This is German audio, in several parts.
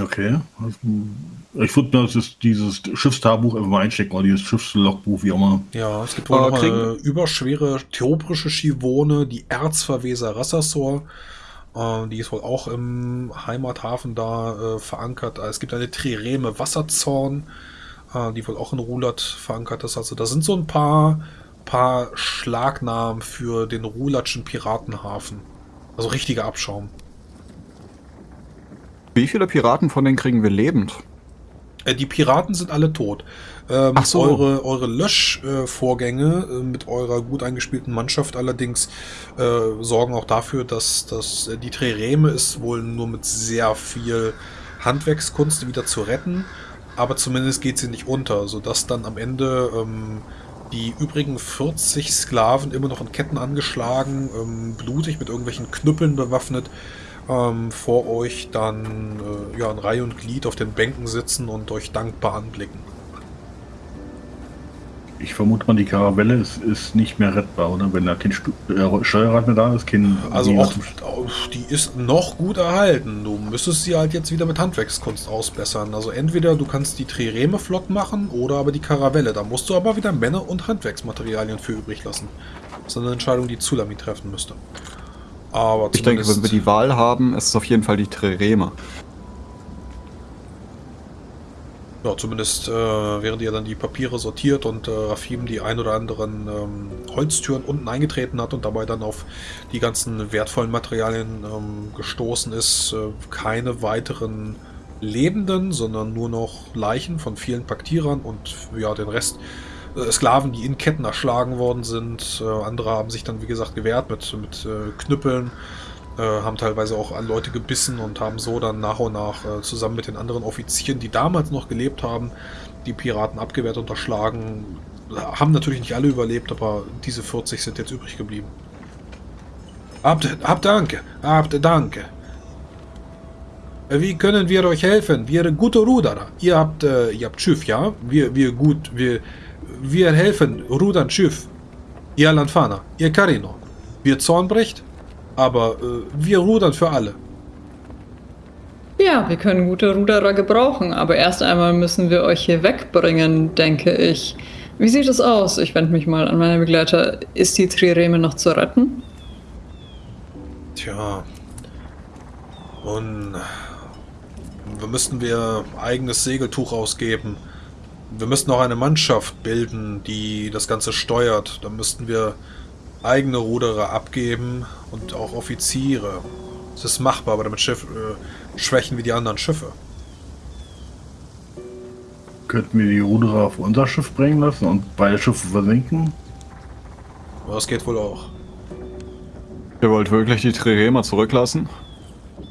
Okay. Ich würde mir das, dieses Schiffstagebuch einfach mal einstecken oder dieses Schiffslogbuch, wie auch immer. Ja, es gibt wohl Äh, eine überschwere theoprische Schivone, die Erzverweser Rassasor. Äh, die ist wohl auch im Heimathafen da äh, verankert. Es gibt eine Trireme Wasserzorn, äh, die wohl auch in Rulat verankert ist. Also da sind so ein paar, paar Schlagnamen für den Rulatschen Piratenhafen. Also richtiger Abschaum. Wie viele Piraten von denen kriegen wir lebend? Äh, Die Piraten sind alle tot. Ähm, Ach so. Eure, eure Löschvorgänge äh, mit eurer gut eingespielten Mannschaft allerdings äh, sorgen auch dafür, dass, dass äh, die Trireme ist wohl nur mit sehr viel Handwerkskunst wieder zu retten, aber zumindest geht sie nicht unter, sodass dann am Ende ähm, die übrigen 40 Sklaven immer noch in Ketten angeschlagen, ähm, blutig mit irgendwelchen Knüppeln bewaffnet, ähm, vor euch dann äh, ja, in Reihe und Glied auf den Bänken sitzen und euch dankbar anblicken. Ich vermute mal, die Karavelle ist, ist nicht mehr rettbar, oder? Wenn da kein Stu äh, Steuerrad mehr da ist, kein. Also die- auch, die ist noch gut erhalten. Du müsstest sie halt jetzt wieder mit Handwerkskunst ausbessern. Also entweder du kannst die Trireme flott machen oder aber die Karavelle. Da musst du aber wieder Männer und Handwerksmaterialien für übrig lassen. Das ist eine Entscheidung, die Zulami treffen müsste. Aber Ich denke, wenn wir die Wahl haben, ist es auf jeden Fall die Trireme. Ja, zumindest äh, während ihr dann die Papiere sortiert und äh, Rafim die ein oder anderen ähm, Holztüren unten eingetreten hat und dabei dann auf die ganzen wertvollen Materialien ähm, gestoßen ist, äh, keine weiteren Lebenden, sondern nur noch Leichen von vielen Paktierern und ja, den Rest Sklaven, die in Ketten erschlagen worden sind. Äh, andere haben sich dann, wie gesagt, gewehrt mit, mit äh, Knüppeln äh, haben teilweise auch an Leute gebissen und haben so dann nach und nach äh, zusammen mit den anderen Offizieren, die damals noch gelebt haben, die Piraten abgewehrt und erschlagen. Haben natürlich nicht alle überlebt, aber diese 40 sind jetzt übrig geblieben. Habt, habt Danke, habt Danke. Äh, Wie können wir euch helfen? Wir gute Ruderer. Ihr habt, äh, ihr habt Schiff, ja? Wir, wir gut, wir, wir helfen rudern Schiff. Ihr Lanfana, ihr Carino. Wir Zornbrecht, aber äh, wir rudern für alle. Ja, wir können gute Ruderer gebrauchen, aber erst einmal müssen wir euch hier wegbringen, denke ich. Wie sieht es aus? Ich wende mich mal an meine Begleiter. Ist die Trireme noch zu retten? Tja. Und wir müssten wir eigenes Segeltuch ausgeben. Wir müssten auch eine Mannschaft bilden, die das Ganze steuert. Da müssten wir eigene Ruderer abgeben und auch Offiziere. Es ist machbar, aber damit Schiff, äh, schwächen wir die anderen Schiffe. Könnten wir die Ruderer auf unser Schiff bringen lassen und beide Schiffe versinken? Das geht wohl auch. Ihr wollt wirklich die Trirema zurücklassen?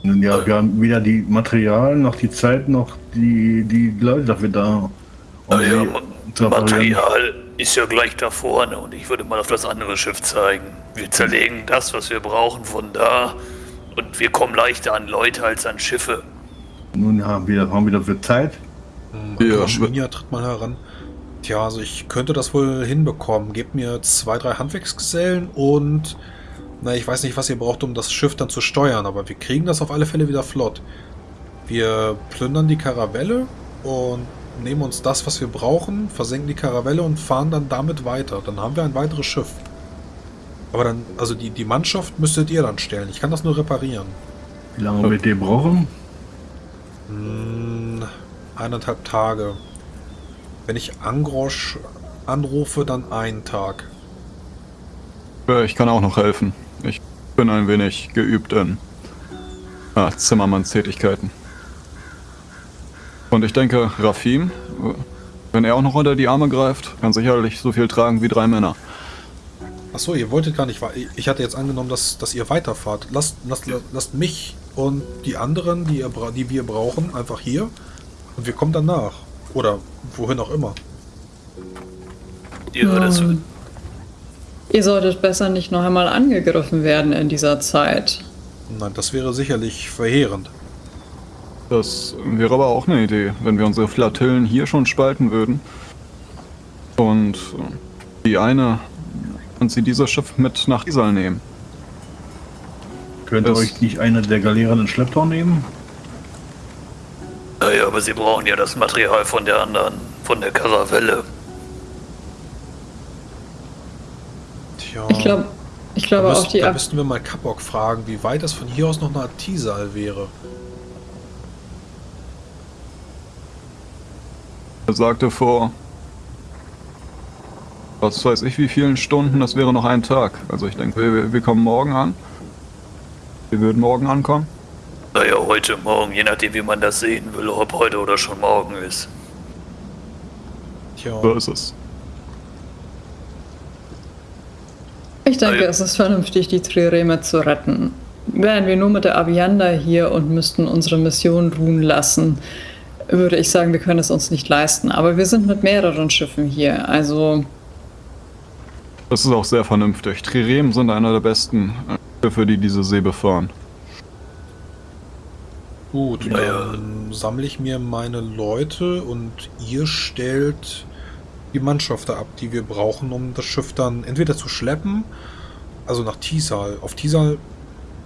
Nun ja, wir haben weder die Materialien noch die Zeit noch die, die Leute dafür da. Zu reparieren. Material ist ja gleich da vorne und ich würde mal auf das andere Schiff zeigen. Wir zerlegen das, was wir brauchen, von da und wir kommen leichter an Leute als an Schiffe. Nun ja, wir haben wieder für Zeit. Ja, Maschminia tritt mal heran. Tja, also ich könnte das wohl hinbekommen. Gebt mir zwei, drei Handwerksgesellen und na, ich weiß nicht, was ihr braucht, um das Schiff dann zu steuern, aber wir kriegen das auf alle Fälle wieder flott. Wir plündern die Karavelle und nehmen uns das, was wir brauchen, versenken die Karavelle und fahren dann damit weiter. Dann haben wir ein weiteres Schiff. Aber dann, also die, die Mannschaft müsstet ihr dann stellen. Ich kann das nur reparieren. Wie lange wird ihr brauchen? Hm, eineinhalb Tage. Wenn ich Angrosch anrufe, dann einen Tag. Ja, Ich kann auch noch helfen. Ich bin ein wenig geübt in ah, Zimmermannstätigkeiten. Und ich denke, Rafim, wenn er auch noch unter die Arme greift, kann sicherlich so viel tragen wie drei Männer. Achso, ihr wolltet gar nicht Ich hatte jetzt angenommen, dass, dass ihr weiterfahrt. Lasst, lasst, lasst mich und die anderen, die, ihr, bra- die wir brauchen, einfach hier. Und wir kommen dann nach. Oder wohin auch immer. Ja, das, Hm. Ihr solltet besser nicht noch einmal angegriffen werden in dieser Zeit. Nein, das wäre sicherlich verheerend. Das wäre aber auch eine Idee, wenn wir unsere Flatillen hier schon spalten würden. Und äh, die eine und sie dieses Schiff mit nach Isal nehmen. Könnt ihr euch nicht eine der Galeeren in Schlepptau nehmen? Naja, aber sie brauchen ja das Material von der anderen, von der Karavelle. Tja. Ich glaube, ich da, glaube auch müssten, die da müssten wir mal Kapok fragen, wie weit das von hier aus noch nach Tisal wäre. Er sagte vor. Was weiß ich, wie vielen Stunden, das wäre noch ein Tag. Also ich denke, wir, wir kommen morgen an. Wir würden morgen ankommen. Naja, heute, morgen, je nachdem, wie man das sehen will, ob heute oder schon morgen ist. Tja. So ist es. Ich denke, Ja. es ist vernünftig, die Trireme zu retten. Wären wir nur mit der Avianda hier und müssten unsere Mission ruhen lassen, würde ich sagen, wir können es uns nicht leisten. Aber wir sind mit mehreren Schiffen hier, also Das ist auch sehr vernünftig. Trirem sind einer der besten äh, Schiffe, die diese See befahren. Gut, Naja. dann sammle ich mir meine Leute und ihr stellt die Mannschaften ab, die wir brauchen, um das Schiff dann entweder zu schleppen, also nach Tisal. Auf Tisal,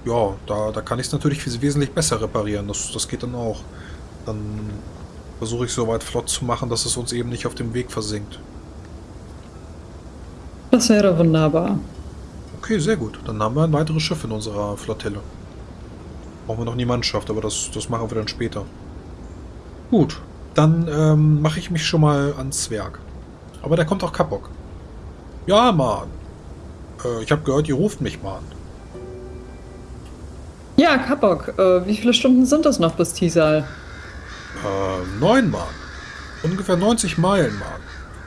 ja, da, da kann ich es natürlich wesentlich besser reparieren. Das, das geht dann auch. Dann versuche ich soweit flott zu machen, dass es uns eben nicht auf dem Weg versinkt. das wäre wunderbar. Okay, sehr gut. Dann haben wir ein weiteres Schiff in unserer Flottille. Brauchen wir noch nie Mannschaft, aber das, das machen wir dann später. Gut, dann ähm, mache ich mich schon mal ans Werk. Aber da kommt auch Kapok. Ja, Mann. Äh, ich habe gehört, ihr ruft mich, Mann. Ja, Kapok, äh, wie viele Stunden sind es noch bis Tisal? Äh, neun Mann. Ungefähr 90 Meilen, Mann.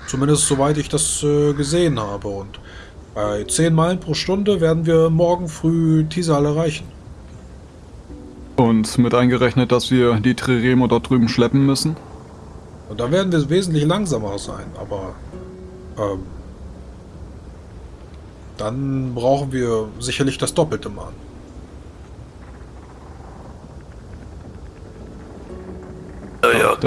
Zumindest soweit ich das äh, gesehen habe. Und bei 10 Meilen pro Stunde werden wir morgen früh Tisal erreichen. Und mit eingerechnet, dass wir die Triremo dort drüben schleppen müssen. Und da werden wir wesentlich langsamer sein, aber ähm, dann brauchen wir sicherlich das Doppelte, Mann.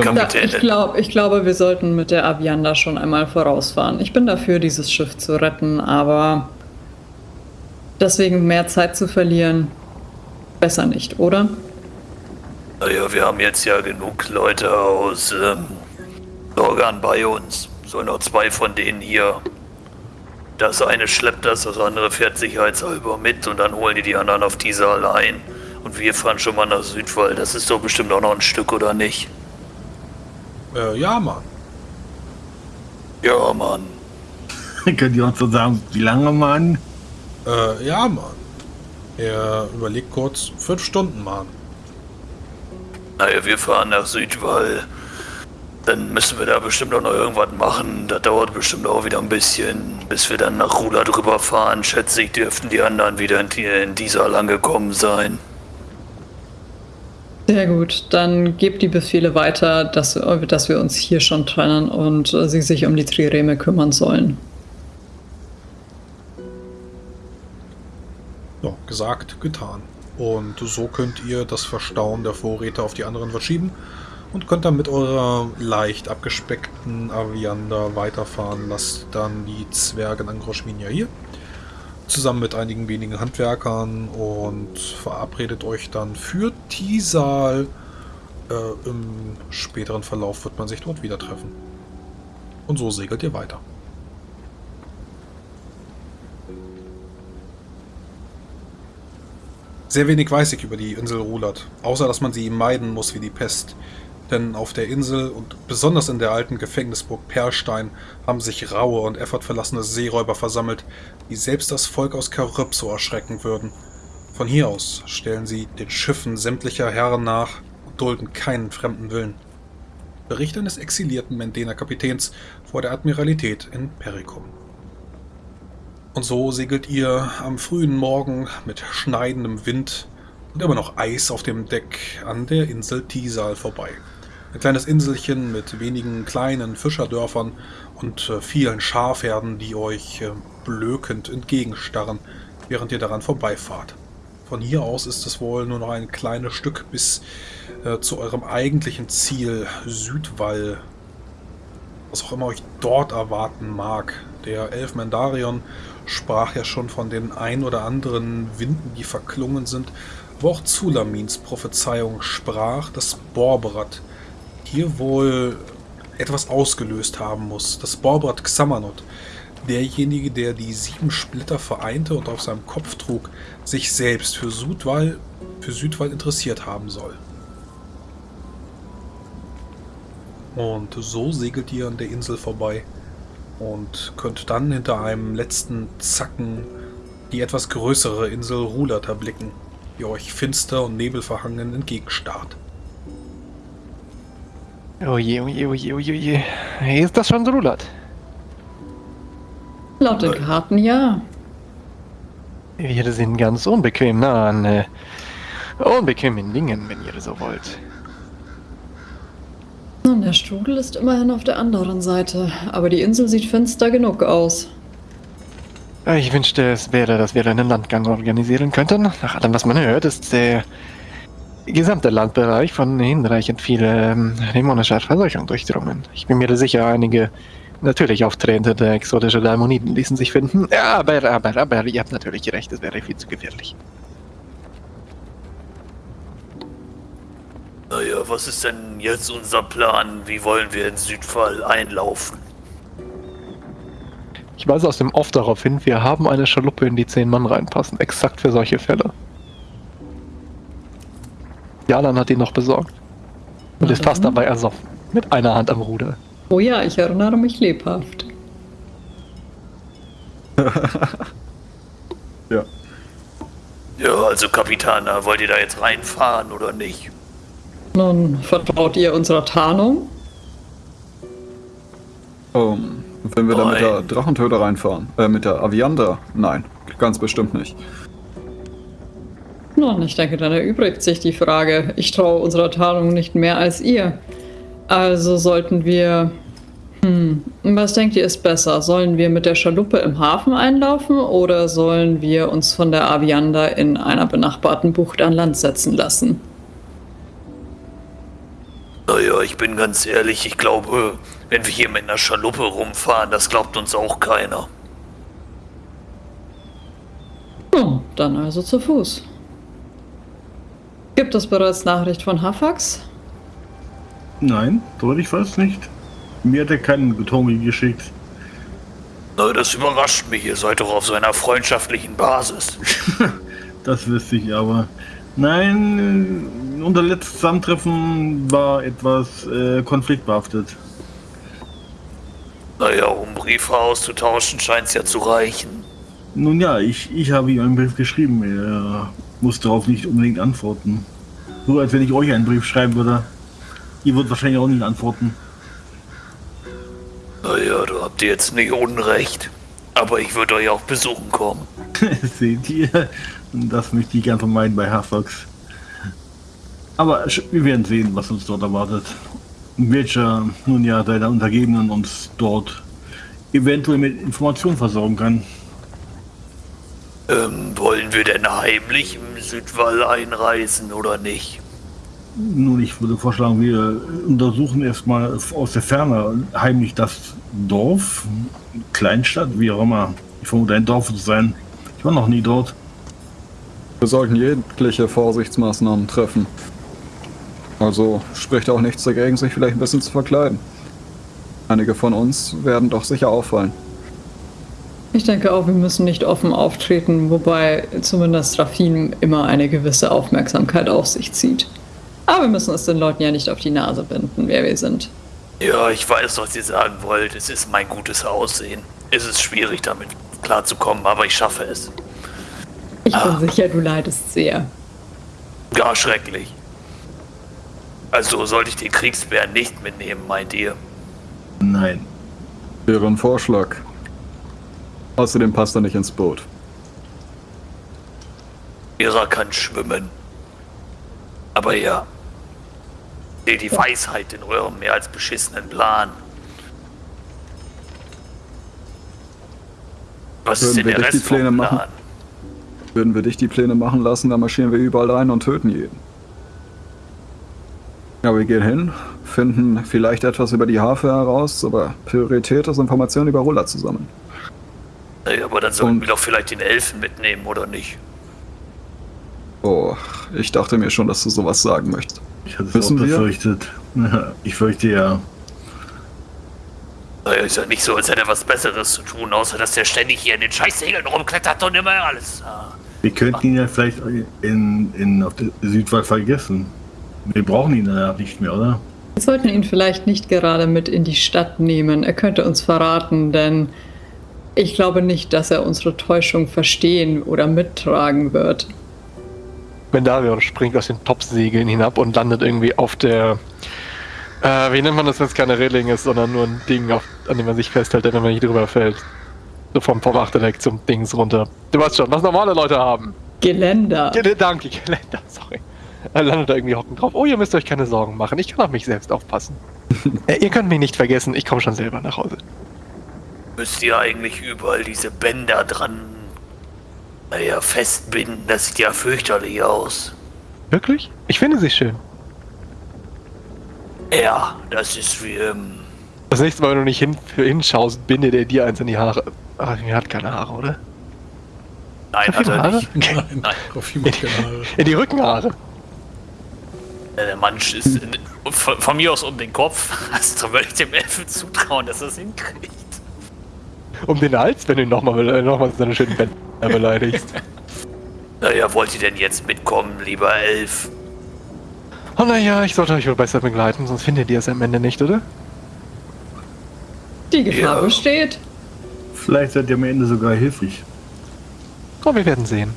Dann- Kapitän. ich, glaub, ich glaube, wir sollten mit der Avianda schon einmal vorausfahren. Ich bin dafür, dieses Schiff zu retten, aber deswegen mehr Zeit zu verlieren, besser nicht, oder? Naja, wir haben jetzt ja genug Leute aus ähm, Organ bei uns. Sollen noch zwei von denen hier. Das eine schleppt das, das andere fährt sicherheitshalber mit und dann holen die die anderen auf diese allein. Und wir fahren schon mal nach Südwall. Das ist doch bestimmt auch noch ein Stück, oder nicht? Äh, ja, Mann. Ja, Mann. Könnt ihr uns so sagen, wie lange, Mann? Äh, ja, Mann. Er überlegt kurz. Fünf Stunden, Mann. Naja, wir fahren nach Südwall. Dann müssen wir da bestimmt auch noch irgendwas machen. Das dauert bestimmt auch wieder ein bisschen, bis wir dann nach Rula drüber fahren. Schätze ich, dürften die anderen wieder in, die- in dieser angekommen sein. Sehr gut, dann gebt die Befehle weiter, dass, dass wir uns hier schon trennen und äh, sie sich um die Trireme kümmern sollen. Ja, gesagt, getan. Und so könnt ihr das Verstauen der Vorräte auf die anderen verschieben und könnt dann mit eurer leicht abgespeckten Aviander weiterfahren. Lasst dann die Zwerge in Angroschminia hier. Zusammen mit einigen wenigen Handwerkern und verabredet euch dann für Tisal. Äh, Im späteren Verlauf wird man sich dort wieder treffen. Und so segelt ihr weiter. Sehr wenig weiß ich über die Insel Rulat, außer dass man sie meiden muss wie die Pest. Denn auf der Insel und besonders in der alten Gefängnisburg Perlstein haben sich raue und effortverlassene Seeräuber versammelt, die selbst das Volk aus Karypso erschrecken würden. Von hier aus stellen sie den Schiffen sämtlicher Herren nach und dulden keinen fremden Willen. Bericht eines exilierten Mendener Kapitäns vor der Admiralität in Pericum. Und so segelt ihr am frühen Morgen mit schneidendem Wind und immer noch Eis auf dem Deck an der Insel Tisal vorbei. Ein kleines Inselchen mit wenigen kleinen Fischerdörfern und äh, vielen Schafherden, die euch äh, blökend entgegenstarren, während ihr daran vorbeifahrt. Von hier aus ist es wohl nur noch ein kleines Stück bis äh, zu eurem eigentlichen Ziel, Südwall. Was auch immer euch dort erwarten mag. Der Elf Mendarion sprach ja schon von den ein oder anderen Winden, die verklungen sind, aber auch Zulamins Prophezeiung sprach, dass Borberat hier wohl etwas ausgelöst haben muss. Das Borbrat Xamanot, derjenige, der die sieben Splitter vereinte und auf seinem Kopf trug, sich selbst für Südwall, für Südwall interessiert haben soll. Und so segelt ihr an der Insel vorbei und könnt dann hinter einem letzten Zacken die etwas größere Insel Rulat erblicken, die euch finster und nebelverhangen entgegenstarrt. Oje, oje, oje, oje, oje. Ist das schon Rulat? Laut den Karten ja. Wir sind ganz unbequem nah an äh, unbequemen Dingen, wenn ihr so wollt. Nun, der Strudel ist immerhin auf der anderen Seite, aber die Insel sieht finster genug aus. Ich wünschte, es wäre, dass wir einen Landgang organisieren könnten. Nach allem, was man hört, ist der gesamte Landbereich von hinreichend viel ähm, dämonischer Verseuchung durchdrungen. Ich bin mir sicher, einige natürlich auftretende exotische Dämoniden ließen sich finden. Ja, aber, aber, aber, ihr habt natürlich recht, es wäre viel zu gefährlich. Naja, was ist denn jetzt unser Plan? Wie wollen wir in Südfall einlaufen? Ich weise aus dem Off darauf hin, wir haben eine Schaluppe, in die zehn Mann reinpassen. Exakt für solche Fälle. Jalan hat ihn noch besorgt. Und ist fast dann. dabei ersoffen. Mit einer Hand am Ruder. Oh ja, ich erinnere mich lebhaft. Ja. Ja, also Kapitän, wollt ihr da jetzt reinfahren oder nicht? Nun, vertraut ihr unserer Tarnung? Ähm, wenn wir da mit der Nein. Drachentöter reinfahren, äh, mit der Aviander? Nein, ganz bestimmt nicht. Nun, ich denke, dann erübrigt sich die Frage. Ich traue unserer Tarnung nicht mehr als ihr. Also sollten wir. Hm, was denkt ihr ist besser? Sollen wir mit der Schaluppe im Hafen einlaufen oder sollen wir uns von der Avianda in einer benachbarten Bucht an Land setzen lassen? Naja, ich bin ganz ehrlich, ich glaube, wenn wir hier mit einer Schaluppe rumfahren, das glaubt uns auch keiner. Oh, dann also zu Fuß. Gibt es bereits Nachricht von Hafax? Nein, soweit ich weiß nicht. Mir hat er keinen Tommy geschickt. Na, das überrascht mich, ihr seid doch auf so einer freundschaftlichen Basis. Das wüsste ich aber. Nein, äh, unser letztes Zusammentreffen war etwas äh, konfliktbehaftet. Naja, um Briefe auszutauschen, scheint's ja zu reichen. Nun ja, ich, ich habe ihm einen Brief geschrieben. Er muss darauf nicht unbedingt antworten. So als wenn ich euch einen Brief schreiben würde. Ihr würdet wahrscheinlich auch nicht antworten. Naja, da habt ihr jetzt nicht Unrecht. Aber ich würde euch auch besuchen kommen. Seht ihr? Und das möchte ich gern vermeiden bei Hafax. Aber wir werden sehen, was uns dort erwartet. Welcher, nun ja, deiner Untergebenen uns dort eventuell mit Informationen versorgen kann. Ähm, wollen wir denn heimlich im Südwall einreisen oder nicht? Nun, ich würde vorschlagen, wir untersuchen erstmal aus der Ferne heimlich das Dorf, Kleinstadt, wie auch immer. Ich vermute, ein Dorf zu sein. Ich war noch nie dort. Wir sollten jegliche Vorsichtsmaßnahmen treffen. Also spricht auch nichts dagegen, sich vielleicht ein bisschen zu verkleiden. Einige von uns werden doch sicher auffallen. Ich denke auch, wir müssen nicht offen auftreten, wobei zumindest Rafin immer eine gewisse Aufmerksamkeit auf sich zieht. Aber wir müssen es den Leuten ja nicht auf die Nase binden, wer wir sind. Ja, ich weiß, was ihr sagen wollt. Es ist mein gutes Aussehen. Es ist schwierig, damit klarzukommen, aber ich schaffe es. Ich Ah. bin sicher, du leidest sehr. Gar schrecklich. Also sollte ich den Kriegsbären nicht mitnehmen, meint ihr? Nein. Ein Vorschlag. Außerdem passt er nicht ins Boot. Ihrer kann schwimmen. Aber ja. Seht die Weisheit in eurem mehr als beschissenen Plan. Was ist denn Würden wir der nicht die Rest vom Pläne Plan? machen? Würden wir dich die Pläne machen lassen, dann marschieren wir überall ein und töten jeden. Ja, wir gehen hin, finden vielleicht etwas über die Hafe heraus, aber Priorität ist Informationen über Ruller zu sammeln. Dann sollten wir doch vielleicht den Elfen mitnehmen, oder nicht? Oh, ich dachte mir schon, dass du sowas sagen möchtest. Ich hatte es auch Wissen wir? befürchtet. Ich fürchte ja. Naja, ist ja nicht so, als hätte er was Besseres zu tun, außer dass er ständig hier in den Scheißsegeln rumklettert und immer alles. ah. Wir könnten ihn ja vielleicht in, in, auf der Südwall vergessen. Wir brauchen ihn ja nicht mehr, oder? Wir sollten ihn vielleicht nicht gerade mit in die Stadt nehmen. Er könnte uns verraten, denn ich glaube nicht, dass er unsere Täuschung verstehen oder mittragen wird. Mendarion springt aus den Topsegeln hinab und landet irgendwie auf der. Äh, wie nennt man das, wenn es keine Reling ist, sondern nur ein Ding, auf, an dem man sich festhält, wenn man nicht drüber fällt? So vom, vom Achterdeck zum Dings runter. Du weißt schon, was normale Leute haben. Geländer. Gel danke, Geländer, sorry. Er landet da irgendwie hocken drauf. Oh, ihr müsst euch keine Sorgen machen. Ich kann auf mich selbst aufpassen. äh, ihr könnt mich nicht vergessen, ich komme schon selber nach Hause. Müsst ihr eigentlich überall diese Bänder dran, naja, festbinden? Das sieht ja fürchterlich aus. Wirklich? Ich finde sie schön. Ja, das ist wie, ähm, Das nächste Mal, wenn du nicht hin, hinschaust, binde der dir eins in die Haare. Ach, er hat keine Haare, oder? nein, hat er Haare? nicht. Nein, Nein. auf jeden Fall keine Haare. In die Rückenhaare. Äh, Der Mann ist in, von, von mir aus um den Kopf. Also würde ich dem Elfen zutrauen, dass er es hinkriegt. Um den Hals, wenn du ihn nochmal äh, noch mal seine schönen Bänder beleidigst. Naja, wollt ihr denn jetzt mitkommen, lieber Elf? Oh naja, ich sollte euch wohl besser begleiten, sonst findet ihr es am Ende nicht, oder? Die Gefahr Ja. besteht. Vielleicht seid ihr am Ende sogar hilfreich. Oh, wir werden sehen.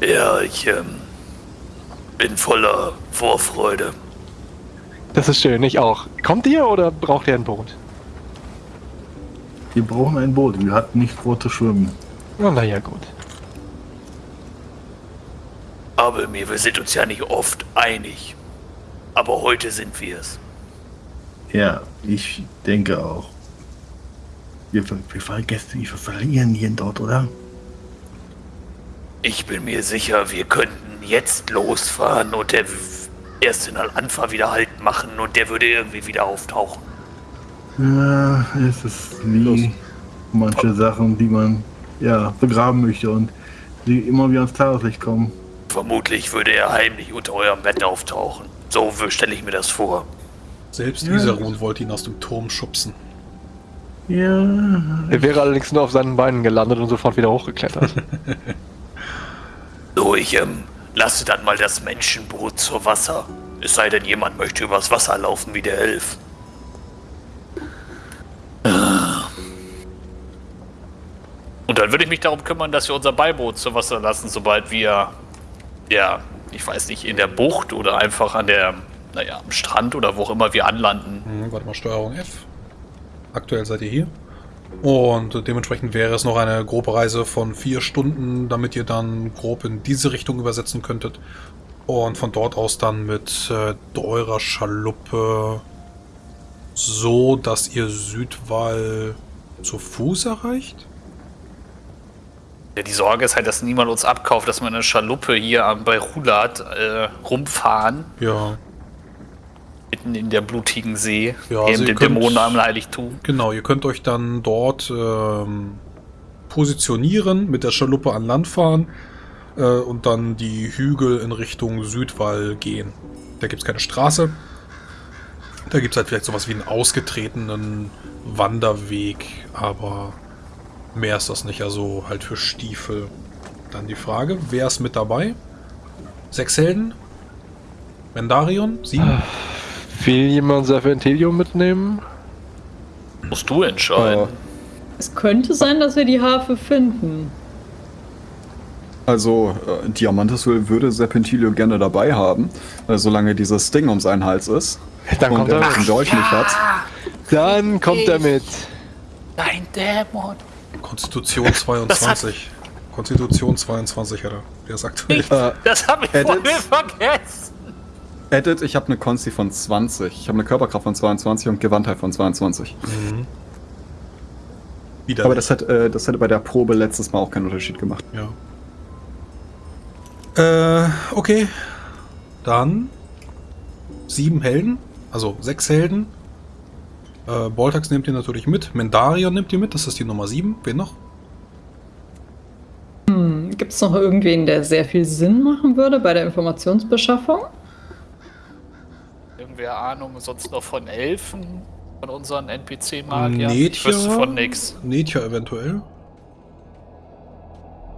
Ja, ich ähm, bin voller Vorfreude. Das ist schön, ich auch. Kommt ihr oder braucht ihr ein Boot? Wir brauchen ein Boot. Wir hatten nicht vor zu schwimmen. Oh, naja, gut. Aber mir, wir sind uns ja nicht oft einig. Aber heute sind wir es. Ja, ich denke auch. Wir, wir vergessen, wir verlieren hier dort, oder? Ich bin mir sicher, wir könnten jetzt losfahren und der w- erst in Al-Anfa wieder Halt machen und der würde irgendwie wieder auftauchen. Ja, es ist wie manche Sachen, die man ja begraben möchte und die immer wieder ans Tageslicht kommen. Vermutlich würde er heimlich unter eurem Bett auftauchen. So stelle ich mir das vor. Selbst Ja. Isarun wollte ihn aus dem Turm schubsen. Ja, Er wäre allerdings nur auf seinen Beinen gelandet und sofort wieder hochgeklettert. So, ich ähm, lasse dann mal das Menschenboot zur Wasser. Es sei denn, jemand möchte übers Wasser laufen wie der Elf. Dann würde ich mich darum kümmern, dass wir unser Beiboot zu Wasser lassen, sobald wir, ja, ich weiß nicht, in der Bucht oder einfach an der, naja, am Strand oder wo auch immer wir anlanden. Hm, warte mal, Steuerung F. Aktuell seid ihr hier. Und dementsprechend wäre es noch eine grobe Reise von vier Stunden, damit ihr dann grob in diese Richtung übersetzen könntet. Und von dort aus dann mit äh, eurer Schaluppe so, dass ihr Südwall zu Fuß erreicht? Ja, die Sorge ist halt, dass niemand uns abkauft, dass wir eine Schaluppe hier am- bei Rulat äh, rumfahren, Ja, mitten in der blutigen See, Ja, also könnt- Dämonen am Heiligtum. genau. Ihr könnt euch dann dort ähm, positionieren, mit der Schaluppe an Land fahren äh, und dann die Hügel in Richtung Südwall gehen. Da gibt es keine Straße. Da gibt es halt vielleicht sowas wie einen ausgetretenen Wanderweg, aber mehr ist das nicht. Also halt für Stiefel. Dann die Frage, wer ist mit dabei? Sechs Helden? Mendarion? Sieben? Will jemand Serpentilium mitnehmen? Musst du entscheiden. Äh, Es könnte sein, dass wir die Harfe finden. Also, äh, Diamantes würde Serpentilio gerne dabei haben, äh, solange dieses Ding um seinen Hals ist. Dann und kommt er mit. Dolch nicht hat. Dann kommt er mit. Dein Dämon. Konstitution 22. Konstitution 22 hat er. Der ist aktuell. Äh, Das habe ich Edit. voll vergessen. Edit, ich habe eine Konsti von 20. Ich habe eine Körperkraft von 22 und Gewandtheit von 22. Mhm. Wieder. Aber das, hat, äh, das hätte bei der Probe letztes Mal auch keinen Unterschied gemacht. Ja. Äh, okay. Dann sieben Helden, also sechs Helden. Äh, Boltax nehmt ihr natürlich mit. Mendarion nimmt ihr mit, das ist die Nummer sieben. Wen noch? Gibt es noch irgendwen, der sehr viel Sinn machen würde bei der Informationsbeschaffung? Irgendwer Ahnung sonst noch von Elfen? Von unseren NPC-Magiern? Ich Netja? wüsste von nix. Netja eventuell.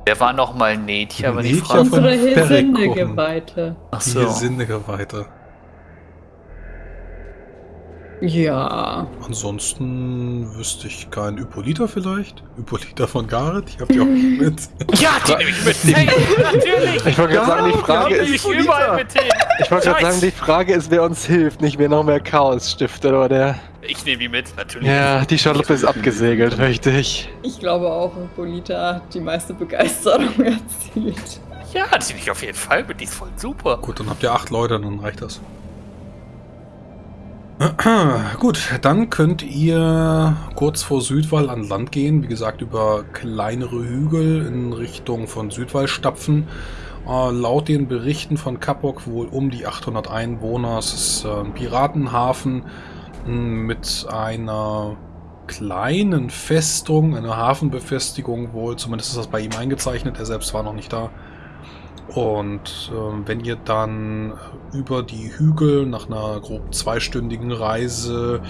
Wer war noch mal Netja, Netja fragen von Unsere. Hilsindegeweihte. Ach Die so. Ja. Ansonsten wüsste ich keinen Hippolyta vielleicht. Hippolyta von Gareth, ich hab die auch mit. Ja, die nehme ich mit. Hey, natürlich. Ich wollte gerade sagen, die Frage ist, ich ich wollte gerade sagen, die Frage ist, wer uns hilft, nicht wer noch mehr Chaos stiftet, oder? Ich nehme die mit, natürlich. Ja, die Schaluppe ist abgesegelt, richtig. Ich glaube auch, Hippolyta hat die meiste Begeisterung erzielt. Ja, die nehme ich auf jeden Fall mit. Die ist voll super. Gut, dann habt ihr acht Leute, dann reicht das. Gut, dann könnt ihr kurz vor Südwall an Land gehen. Wie gesagt, über kleinere Hügel in Richtung von Südwall stapfen. Äh, laut den Berichten von Kapok wohl um die 800 Einwohner. Es ist äh, ein Piratenhafen mh, mit einer kleinen Festung, einer Hafenbefestigung wohl. Zumindest ist das bei ihm eingezeichnet. Er selbst war noch nicht da. Und ähm, wenn ihr dann über die Hügel nach einer grob zweistündigen Reise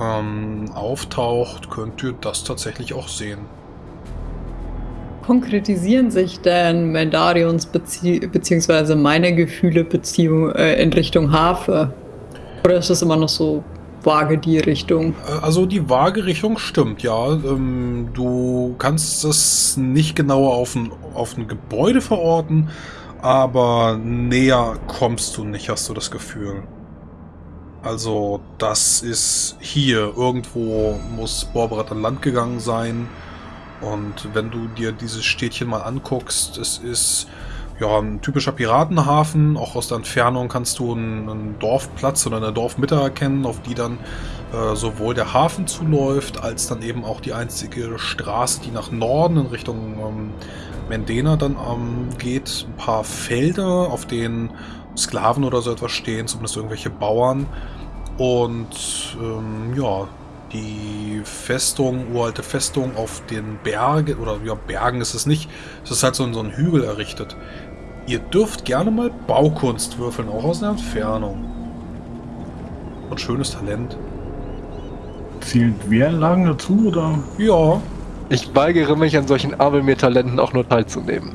ähm, auftaucht, könnt ihr das tatsächlich auch sehen. Konkretisieren sich denn Mendarions Bezie beziehungsweise meine Gefühle Beziehung äh, in Richtung Hafe? Oder ist das immer noch so vage die Richtung? Äh, Also die vage Richtung stimmt, ja. Ähm, du kannst es nicht genauer auf ein, auf ein Gebäude verorten, aber näher kommst du nicht, hast du das Gefühl. Also das ist hier. Irgendwo muss Borberat an Land gegangen sein. Und wenn du dir dieses Städtchen mal anguckst, es ist ja ein typischer Piratenhafen. Auch aus der Entfernung kannst du einen, Dorfplatz oder eine Dorfmitte erkennen, auf die dann äh, sowohl der Hafen zuläuft, als dann eben auch die einzige Straße, die nach Norden in Richtung ähm, Mendena dann ähm, geht. Ein paar Felder, auf denen Sklaven oder so etwas stehen, zumindest irgendwelche Bauern. Und ähm, ja, die Festung, uralte Festung auf den Bergen, oder ja, Bergen ist es nicht, es ist halt so, so ein Hügel errichtet. Ihr dürft gerne mal Baukunst würfeln, auch aus der Entfernung. Und schönes Talent. Zählt Wehranlagen dazu oder? Ja, Ich weigere mich an solchen Abelmir-Talenten auch nur teilzunehmen.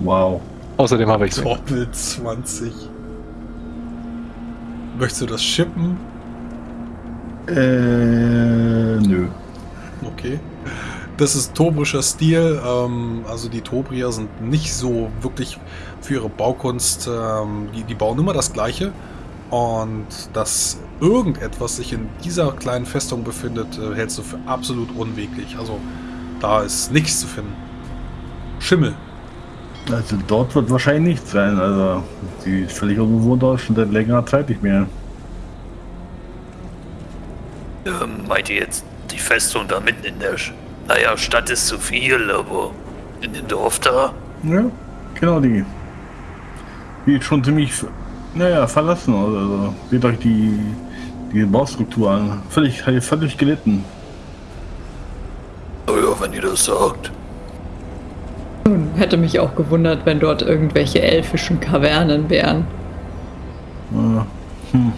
Wow. Außerdem habe ich sie. Doppel 20. Möchtest du das shippen? Äh, nö. Okay. Das ist tobrischer Stil. Ähm, also die Tobrier sind nicht so wirklich für ihre Baukunst. Ähm, die, die bauen immer das Gleiche. Und dass irgendetwas sich in dieser kleinen Festung befindet, äh, hältst du für absolut unweglich. Also da ist nichts zu finden. Schimmel. Also dort wird wahrscheinlich nichts sein. Also die ist völlig unbewohnt aus, schon seit längerer Zeit nicht mehr. Ähm, meint ihr jetzt die Festung da mitten in der... Naja, Stadt ist zu viel, aber in dem Dorf da? Ja, genau die. Die ist schon ziemlich, naja, verlassen. Also seht euch die, die Baustruktur an. Völlig, völlig gelitten. Naja, wenn ihr das sagt. Nun, hätte mich auch gewundert, wenn dort irgendwelche elfischen Kavernen wären. Äh, hm.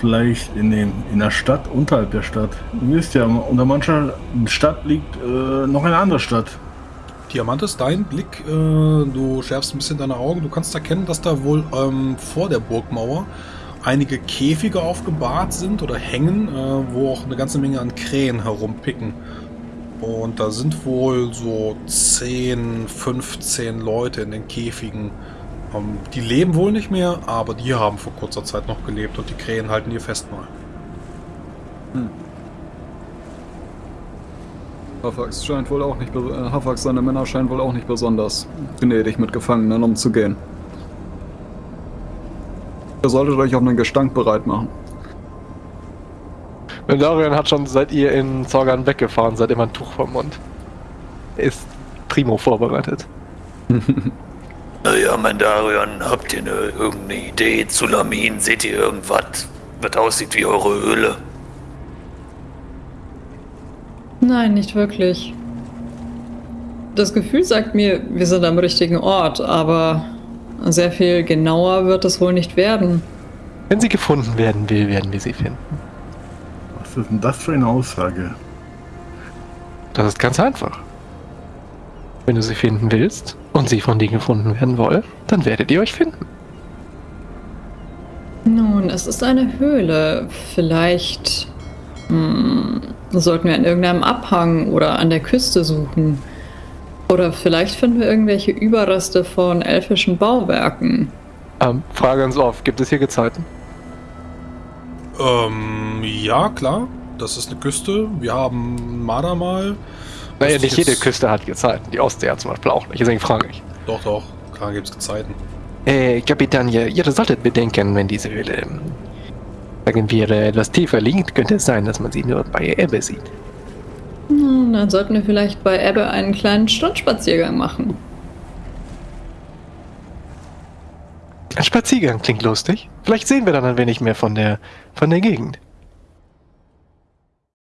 Vielleicht in, dem, in der Stadt, unterhalb der Stadt. Ihr wisst ja, unter mancher Stadt liegt äh, noch eine andere Stadt. Diamantes, dein Blick, äh, du schärfst ein bisschen deine Augen. Du kannst erkennen, dass da wohl ähm, vor der Burgmauer einige Käfige aufgebahrt sind oder hängen, äh, wo auch eine ganze Menge an Krähen herumpicken. Und da sind wohl so 10, 15 Leute in den Käfigen. Ähm, die leben wohl nicht mehr, aber die haben vor kurzer Zeit noch gelebt und die Krähen halten ihr Festmahl. Hafax scheint wohl auch nicht, äh, Hafax seine Männer scheinen wohl auch nicht besonders gnädig mit Gefangenen umzugehen. Ihr solltet euch auf einen Gestank bereit machen. Mendarion hat schon seit ihr in Zorgan weggefahren, seid immer ein Tuch vom Mund. Ist primo vorbereitet. Naja, Mandarion, habt ihr eine, irgendeine Idee zu Lamin? Seht ihr irgendwas, was aussieht wie eure Höhle? Nein, nicht wirklich. Das Gefühl sagt mir, wir sind am richtigen Ort, aber sehr viel genauer wird es wohl nicht werden. Wenn sie gefunden werden will, werden wir sie finden. Was ist denn das für eine Aussage? Das ist ganz einfach. Wenn du sie finden willst und sie von dir gefunden werden wollen, dann werdet ihr euch finden. Nun, es ist eine Höhle. Vielleicht hm, sollten wir an irgendeinem Abhang oder an der Küste suchen. Oder vielleicht finden wir irgendwelche Überreste von elfischen Bauwerken. Ähm, Frage ans Off, gibt es hier Gezeiten? Ähm, ja, klar. Das ist eine Küste. Wir haben Madamal. Naja, nicht ich jede Küste hat Gezeiten. Die Ostsee hat zum Beispiel auch nicht. Deswegen frage ich. Doch, doch. Klar gibt's Gezeiten. Äh, Kapitän, ihr, ihr solltet bedenken, wenn diese Höhle, ähm, sagen wir, äh, etwas tiefer liegt, könnte es sein, dass man sie nur bei Ebbe sieht. Nun, dann sollten wir vielleicht bei Ebbe einen kleinen Strandspaziergang machen. Ein Spaziergang klingt lustig. Vielleicht sehen wir dann ein wenig mehr von der, von der Gegend.